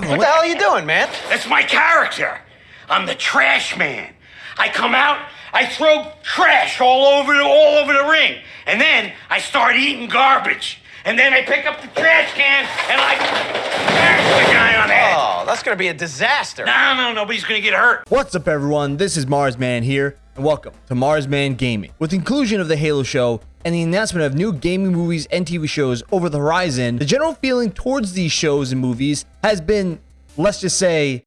problem? What the hell are you doing, man? That's my character. I'm the trash man. I come out, I throw trash all over the, all over the ring, and then I start eating garbage. And then I pick up the trash can and I bash the guy on the head. Oh, that's gonna be a disaster. No, no, nobody's gonna get hurt. What's up, everyone? This is Marsman here, and welcome to Marsman Gaming. With the inclusion of the Halo show and the announcement of new gaming movies and TV shows over the horizon, the general feeling towards these shows and movies has been, let's just say,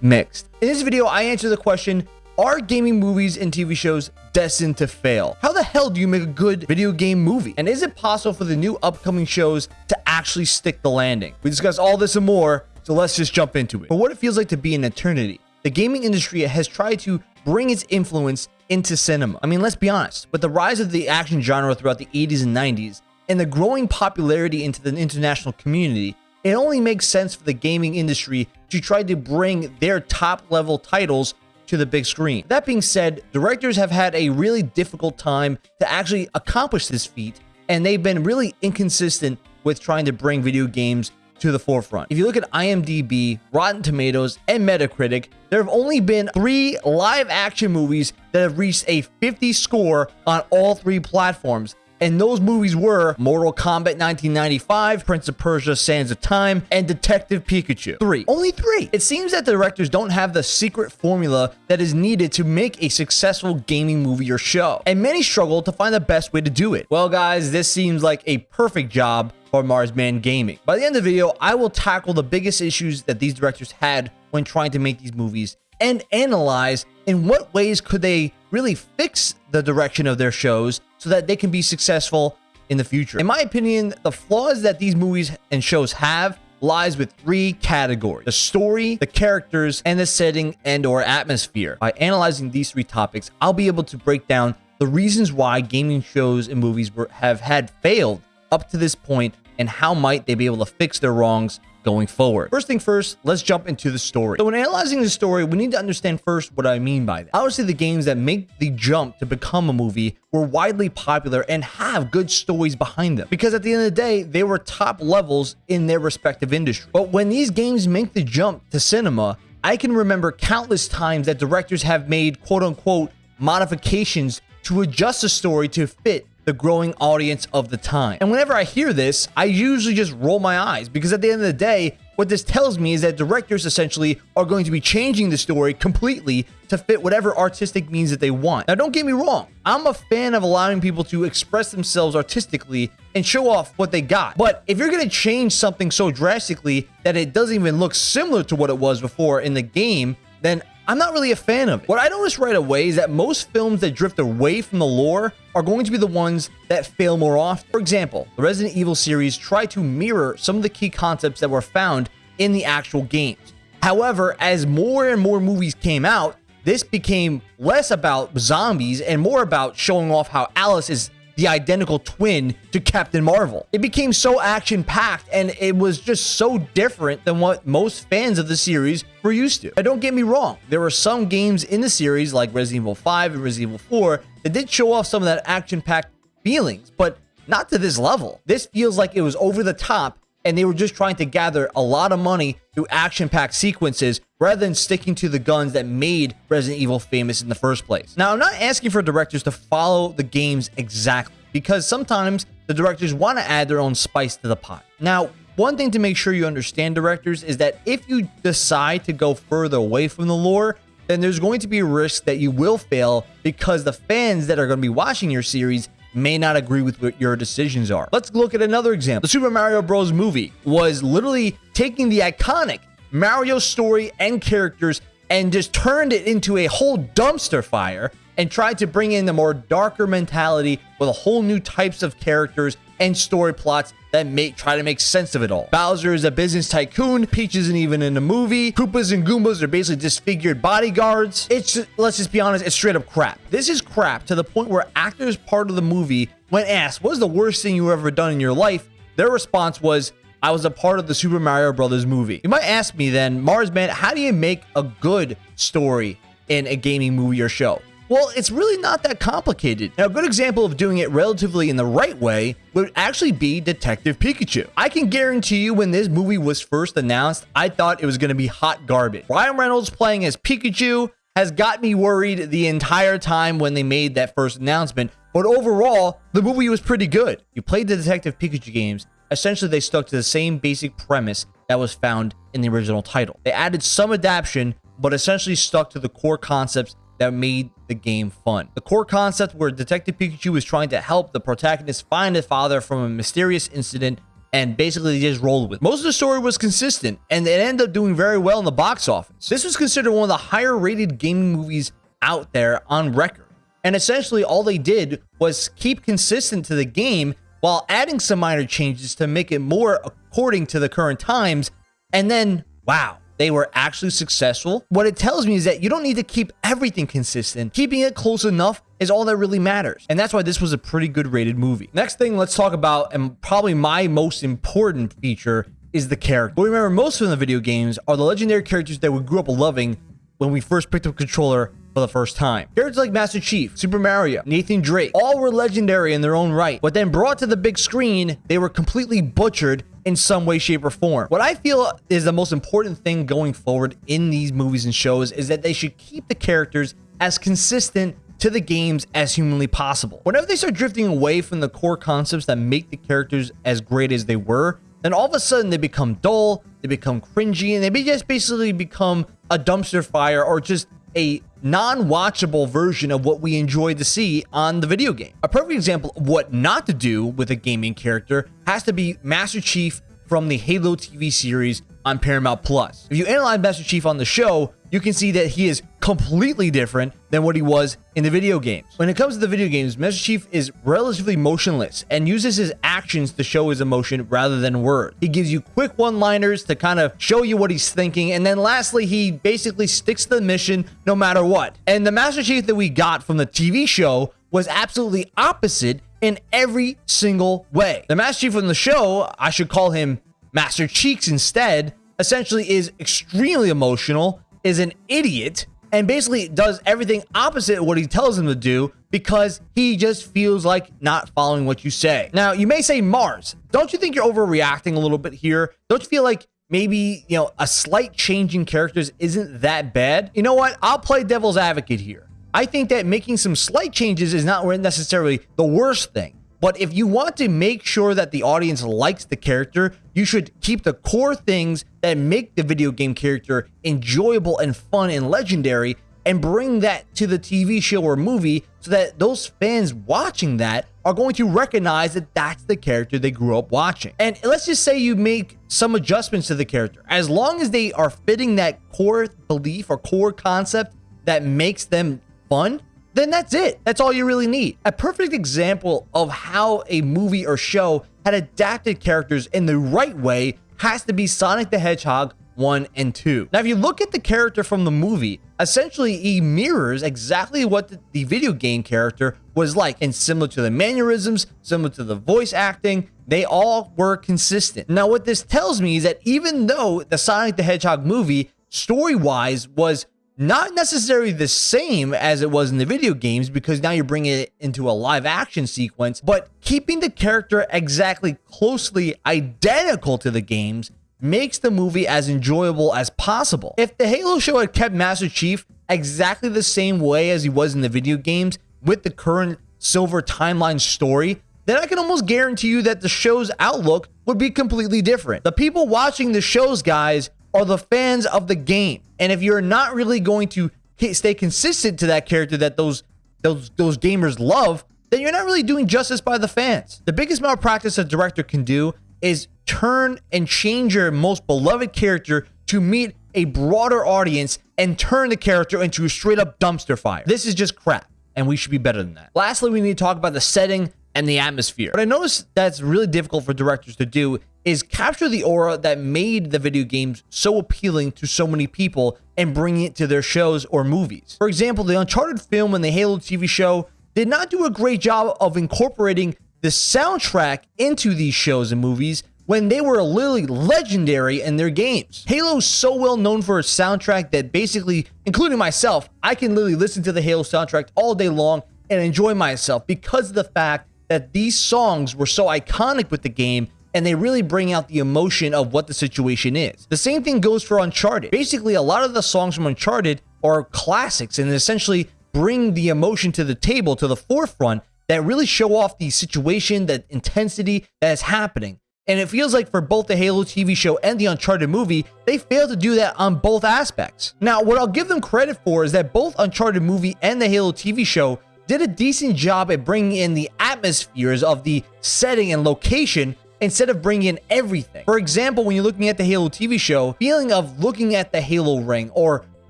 mixed. In this video, I answer the question, are gaming movies and TV shows destined to fail? How the hell do you make a good video game movie? And is it possible for the new upcoming shows to actually stick the landing? We discuss all this and more, so let's just jump into it. For what it feels like to be an eternity, the gaming industry has tried to bring its influence into cinema. I mean, let's be honest, with the rise of the action genre throughout the 80s and 90s, and the growing popularity into the international community, it only makes sense for the gaming industry to try to bring their top level titles to the big screen. That being said, directors have had a really difficult time to actually accomplish this feat, and they've been really inconsistent with trying to bring video games to the forefront. If you look at IMDb, Rotten Tomatoes, and Metacritic, there have only been three live action movies that have reached a 50 score on all three platforms. And those movies were Mortal Kombat 1995, Prince of Persia Sands of Time, and Detective Pikachu. Three. Only three. It seems that the directors don't have the secret formula that is needed to make a successful gaming movie or show. And many struggle to find the best way to do it. Well, guys, this seems like a perfect job for Marsman Gaming. By the end of the video, I will tackle the biggest issues that these directors had when trying to make these movies and analyze in what ways could they really fix the direction of their shows so that they can be successful in the future. In my opinion, the flaws that these movies and shows have lies with three categories the story the characters and the setting and or atmosphere by analyzing these three topics i'll be able to break down the reasons why gaming shows and movies were, have had failed up to this point and how might they be able to fix their wrongs going forward. First thing first, let's jump into the story. So when analyzing the story, we need to understand first what I mean by that. Obviously, the games that make the jump to become a movie were widely popular and have good stories behind them because at the end of the day, they were top levels in their respective industry. But when these games make the jump to cinema, I can remember countless times that directors have made quote unquote modifications to adjust the story to fit the growing audience of the time. And whenever I hear this, I usually just roll my eyes because at the end of the day, what this tells me is that directors essentially are going to be changing the story completely to fit whatever artistic means that they want. Now, don't get me wrong. I'm a fan of allowing people to express themselves artistically and show off what they got. But if you're going to change something so drastically that it doesn't even look similar to what it was before in the game, then I'm not really a fan of it. What I noticed right away is that most films that drift away from the lore are going to be the ones that fail more often. For example, the Resident Evil series tried to mirror some of the key concepts that were found in the actual games. However, as more and more movies came out, this became less about zombies and more about showing off how Alice is the identical twin to Captain Marvel. It became so action packed and it was just so different than what most fans of the series were used to. Now, don't get me wrong, there were some games in the series like Resident Evil 5 and Resident Evil 4 that did show off some of that action packed feelings, but not to this level. This feels like it was over the top and they were just trying to gather a lot of money through action-packed sequences rather than sticking to the guns that made Resident Evil famous in the first place. Now, I'm not asking for directors to follow the games exactly because sometimes the directors want to add their own spice to the pot. Now, one thing to make sure you understand, directors, is that if you decide to go further away from the lore, then there's going to be a risk that you will fail because the fans that are going to be watching your series may not agree with what your decisions are. Let's look at another example. The Super Mario Bros. movie was literally taking the iconic Mario story and characters and just turned it into a whole dumpster fire and tried to bring in the more darker mentality with a whole new types of characters and story plots that make try to make sense of it all. Bowser is a business tycoon. Peach isn't even in the movie. Koopas and Goombas are basically disfigured bodyguards. It's just, let's just be honest, it's straight up crap. This is crap to the point where actors part of the movie, when asked, "What was the worst thing you ever done in your life?" Their response was, "I was a part of the Super Mario Brothers movie." You might ask me then, Marsman, how do you make a good story in a gaming movie or show? Well, it's really not that complicated. Now, a good example of doing it relatively in the right way would actually be Detective Pikachu. I can guarantee you when this movie was first announced, I thought it was going to be hot garbage. Ryan Reynolds playing as Pikachu has got me worried the entire time when they made that first announcement. But overall, the movie was pretty good. You played the Detective Pikachu games, essentially they stuck to the same basic premise that was found in the original title. They added some adaptation, but essentially stuck to the core concepts that made the game fun. The core concept where Detective Pikachu was trying to help the protagonist find his father from a mysterious incident and basically just rolled with. Most of the story was consistent and it ended up doing very well in the box office. This was considered one of the higher rated gaming movies out there on record. And essentially all they did was keep consistent to the game while adding some minor changes to make it more according to the current times. And then, wow, they were actually successful. What it tells me is that you don't need to keep everything consistent. Keeping it close enough is all that really matters. And that's why this was a pretty good rated movie. Next thing let's talk about, and probably my most important feature, is the character. We remember most of the video games are the legendary characters that we grew up loving when we first picked up a controller for the first time. Characters like Master Chief, Super Mario, Nathan Drake, all were legendary in their own right, but then brought to the big screen, they were completely butchered in some way, shape, or form. What I feel is the most important thing going forward in these movies and shows is that they should keep the characters as consistent to the games as humanly possible. Whenever they start drifting away from the core concepts that make the characters as great as they were, then all of a sudden they become dull, they become cringy, and they just basically become a dumpster fire or just a non-watchable version of what we enjoy to see on the video game. A perfect example of what not to do with a gaming character has to be Master Chief from the Halo TV series on Paramount Plus. If you analyze Master Chief on the show, you can see that he is completely different than what he was in the video games. When it comes to the video games, Master Chief is relatively motionless and uses his actions to show his emotion rather than words. He gives you quick one-liners to kind of show you what he's thinking, and then lastly, he basically sticks to the mission no matter what. And the Master Chief that we got from the TV show was absolutely opposite in every single way. The Master Chief from the show, I should call him Master Cheeks instead, essentially is extremely emotional, is an idiot, and basically does everything opposite of what he tells him to do because he just feels like not following what you say. Now, you may say, Mars, don't you think you're overreacting a little bit here? Don't you feel like maybe, you know, a slight change in characters isn't that bad? You know what? I'll play devil's advocate here. I think that making some slight changes is not necessarily the worst thing. But if you want to make sure that the audience likes the character, you should keep the core things that make the video game character enjoyable and fun and legendary and bring that to the TV show or movie so that those fans watching that are going to recognize that that's the character they grew up watching. And let's just say you make some adjustments to the character. As long as they are fitting that core belief or core concept that makes them fun, then that's it. That's all you really need. A perfect example of how a movie or show had adapted characters in the right way has to be Sonic the Hedgehog 1 and 2. Now, if you look at the character from the movie, essentially he mirrors exactly what the, the, video game character was like. And similar to the mannerisms, similar to the voice acting, they all were consistent. Now, what this tells me is that even though the Sonic the Hedgehog movie, story-wise, was not necessarily the same as it was in the video games because now you're bringing it into a live action sequence, but keeping the character exactly closely identical to the games makes the movie as enjoyable as possible. If the Halo show had kept Master Chief exactly the same way as he was in the video games with the current Silver timeline story, then I can almost guarantee you that the show's outlook would be completely different. The people watching the shows, guys, are the fans of the game. And if you're not really going to stay consistent to that character that those those those gamers love, then you're not really doing justice by the fans. The biggest malpractice a director can do is turn and change your most beloved character to meet a broader audience and turn the character into a straight up dumpster fire. This is just crap, and we should be better than that. Lastly, we need to talk about the setting and the atmosphere. What I noticed that's really difficult for directors to do is capture the aura that made the video games so appealing to so many people and bring it to their shows or movies. For example, the Uncharted film and the Halo TV show did not do a great job of incorporating the soundtrack into these shows and movies, when they were literally legendary in their games. Halo's so well known for its soundtrack that basically, including myself, I can literally listen to the Halo soundtrack all day long and enjoy myself because of the fact that these songs were so iconic with the game and they really bring out the emotion of what the situation is. The same thing goes for Uncharted. Basically, a lot of the songs from Uncharted are classics and essentially bring the emotion to the table, to the forefront, that really show off the situation, that intensity that is happening. And it feels like for both the Halo TV show and the Uncharted movie, they failed to do that on both aspects. Now, what I'll give them credit for is that both Uncharted movie and the Halo TV show did a decent job at bringing in the atmospheres of the setting and location instead of bringing in everything. For example, when you're looking at the Halo TV show, feeling of looking at the Halo ring or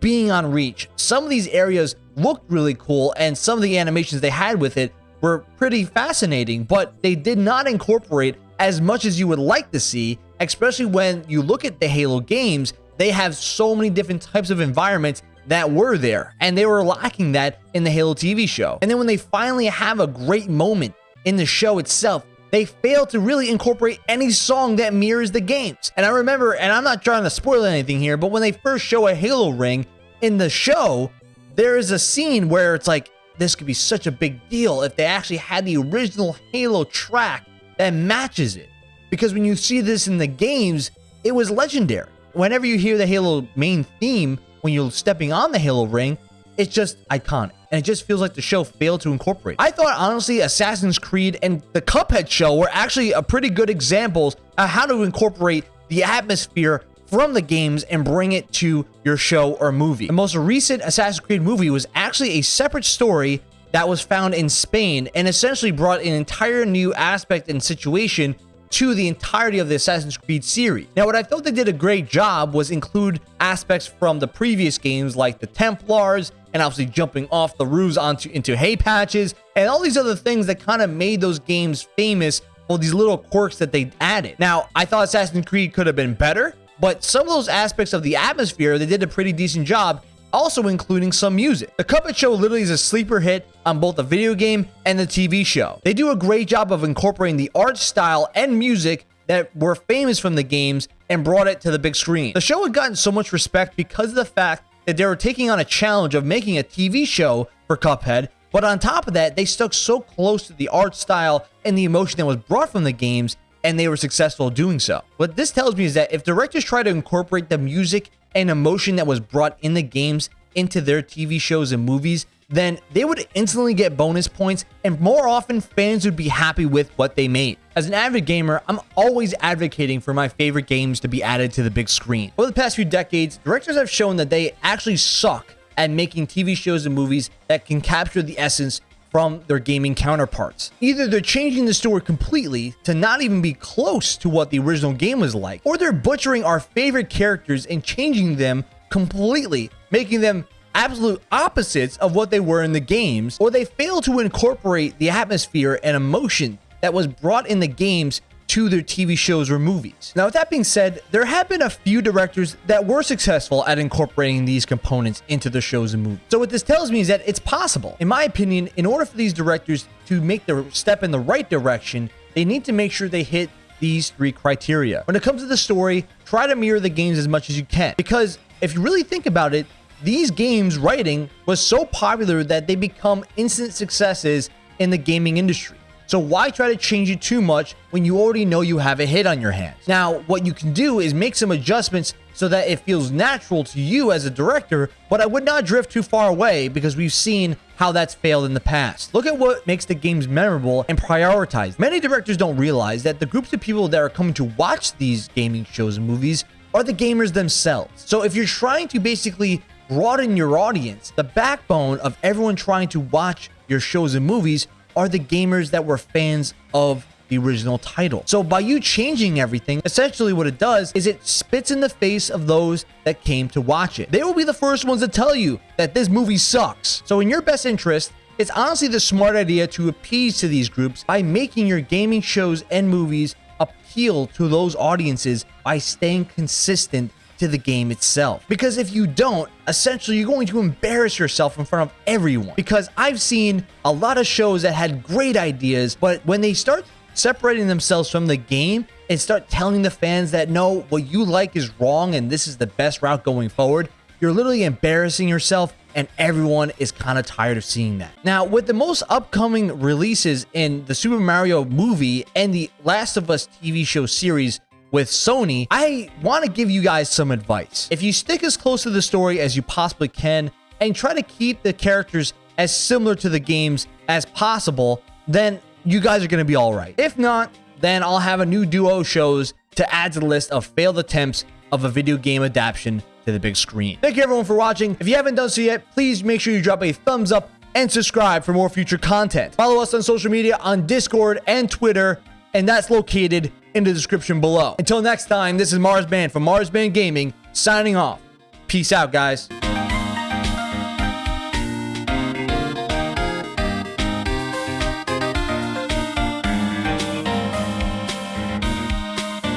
being on Reach, some of these areas looked really cool and some of the animations they had with it were pretty fascinating, but they did not incorporate as much as you would like to see, especially when you look at the Halo games, they have so many different types of environments that were there, and they were lacking that in the Halo TV show. And then when they finally have a great moment in the show itself, they fail to really incorporate any song that mirrors the games. And I remember, and I'm not trying to spoil anything here, but when they first show a Halo ring in the show, there is a scene where it's like, this could be such a big deal if they actually had the original Halo track that matches it. Because when you see this in the games, it was legendary. Whenever you hear the Halo main theme, when you're stepping on the Halo ring, it's just iconic. And it just feels like the show failed to incorporate. I thought, honestly, Assassin's Creed and the Cuphead show were actually a pretty good examples of how to incorporate the atmosphere from the games and bring it to your show or movie. The most recent Assassin's Creed movie was actually a separate story that was found in Spain and essentially brought an entire new aspect and situation to the entirety of the Assassin's Creed series. Now, what I thought they did a great job was include aspects from the previous games like the Templars and obviously jumping off the roofs onto into hay patches and all these other things that kind of made those games famous for these little quirks that they added. Now, I thought Assassin's Creed could have been better, but some of those aspects of the atmosphere, they did a pretty decent job also including some music. The Cuphead Show literally is a sleeper hit on both the video game and the TV show. They do a great job of incorporating the art style and music that were famous from the games and brought it to the big screen. The show had gotten so much respect because of the fact that they were taking on a challenge of making a TV show for Cuphead, but on top of that, they stuck so close to the art style and the emotion that was brought from the games and they were successful doing so. What this tells me is that if directors try to incorporate the music and emotion that was brought in the games into their TV shows and movies, then they would instantly get bonus points and more often fans would be happy with what they made. As an avid gamer, I'm always advocating for my favorite games to be added to the big screen. Over the past few decades, directors have shown that they actually suck at making TV shows and movies that can capture the essence from their gaming counterparts. Either they're changing the story completely to not even be close to what the original game was like, or they're butchering our favorite characters and changing them completely, making them absolute opposites of what they were in the games, or they fail to incorporate the atmosphere and emotion that was brought in the games to their TV shows or movies. Now, with that being said, there have been a few directors that were successful at incorporating these components into the shows and movies. So what this tells me is that it's possible. In my opinion, in order for these directors to make the step in the right direction, they need to make sure they hit these three criteria. When it comes to the story, try to mirror the games as much as you can. Because if you really think about it, these games writing was so popular that they become instant successes in the gaming industry. So why try to change it too much when you already know you have a hit on your hands? Now, what you can do is make some adjustments so that it feels natural to you as a director, but I would not drift too far away because we've seen how that's failed in the past. Look at what makes the games memorable and prioritize. Many directors don't realize that the groups of people that are coming to watch these gaming shows and movies are the gamers themselves. So if you're trying to basically broaden your audience, the backbone of everyone trying to watch your shows and movies are the gamers that were fans of the original title. So by you changing everything, essentially what it does is it spits in the face of those that came to watch it. They will be the first ones to tell you that this movie sucks. So in your best interest, it's honestly the smart idea to appease to these groups by making your gaming shows and movies appeal to those audiences by staying consistent to the game itself. Because if you don't, essentially you're going to embarrass yourself in front of everyone. Because I've seen a lot of shows that had great ideas, but when they start separating themselves from the game, and start telling the fans that no, what you like is wrong and this is the best route going forward, you're literally embarrassing yourself and everyone is kind of tired of seeing that. Now, with the most upcoming releases in the Super Mario movie and the Last of Us TV show series with Sony, I want to give you guys some advice. If you stick as close to the story as you possibly can and try to keep the characters as similar to the games as possible, then you guys are going to be all right. If not, then I'll have a new duo shows to add to the list of failed attempts of a video game adaptation to the big screen. Thank you everyone for watching. If you haven't done so yet, please make sure you drop a thumbs up and subscribe for more future content. Follow us on social media on Discord and Twitter, and that's located in the description below. Until next time, this is Marsman from Marsman Gaming signing off. Peace out, guys.